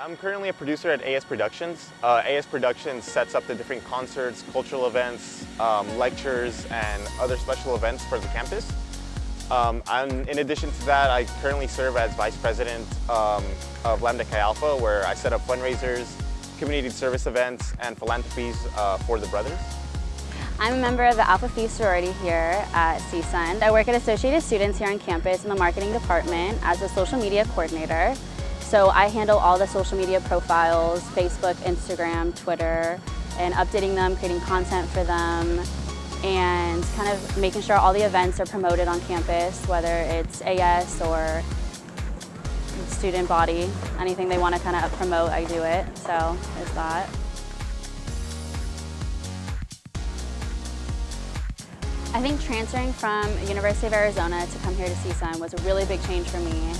I'm currently a producer at AS Productions. Uh, AS Productions sets up the different concerts, cultural events, um, lectures, and other special events for the campus. Um, in addition to that, I currently serve as Vice President um, of Lambda Chi Alpha, where I set up fundraisers, community service events, and philanthropies uh, for the brothers. I'm a member of the Alpha Phi sorority here at CSUN. I work at Associated Students here on campus in the marketing department as a social media coordinator. So I handle all the social media profiles, Facebook, Instagram, Twitter, and updating them, creating content for them, and kind of making sure all the events are promoted on campus, whether it's AS or student body. Anything they want to kind of promote, I do it. So there's that. I think transferring from University of Arizona to come here to CSUN was a really big change for me.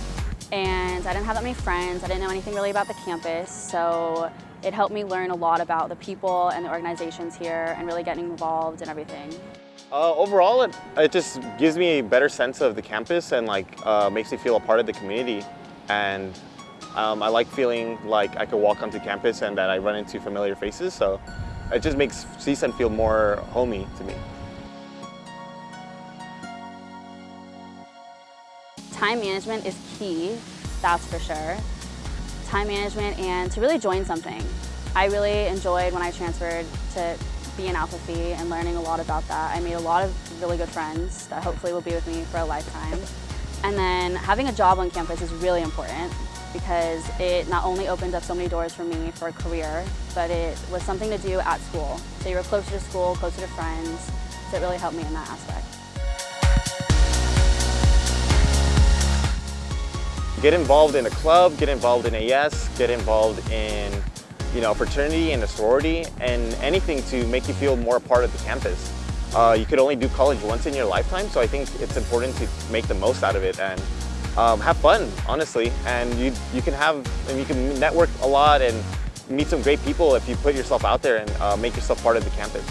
And I didn't have that many friends, I didn't know anything really about the campus, so it helped me learn a lot about the people and the organizations here and really getting involved and everything. Uh, overall, it, it just gives me a better sense of the campus and like uh, makes me feel a part of the community. And um, I like feeling like I could walk onto campus and that I run into familiar faces, so it just makes CSUN feel more homey to me. Time management is key, that's for sure. Time management and to really join something. I really enjoyed when I transferred to be an Alpha Phi and learning a lot about that. I made a lot of really good friends that hopefully will be with me for a lifetime. And then having a job on campus is really important because it not only opened up so many doors for me for a career, but it was something to do at school. So you were closer to school, closer to friends, so it really helped me in that aspect. Get involved in a club, get involved in AS, get involved in you know, fraternity and a sorority, and anything to make you feel more a part of the campus. Uh, you could only do college once in your lifetime, so I think it's important to make the most out of it and um, have fun, honestly. And you, you can have, and you can network a lot and meet some great people if you put yourself out there and uh, make yourself part of the campus.